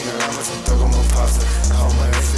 Nigga, I'ma talk on my pasta. I hold my wrist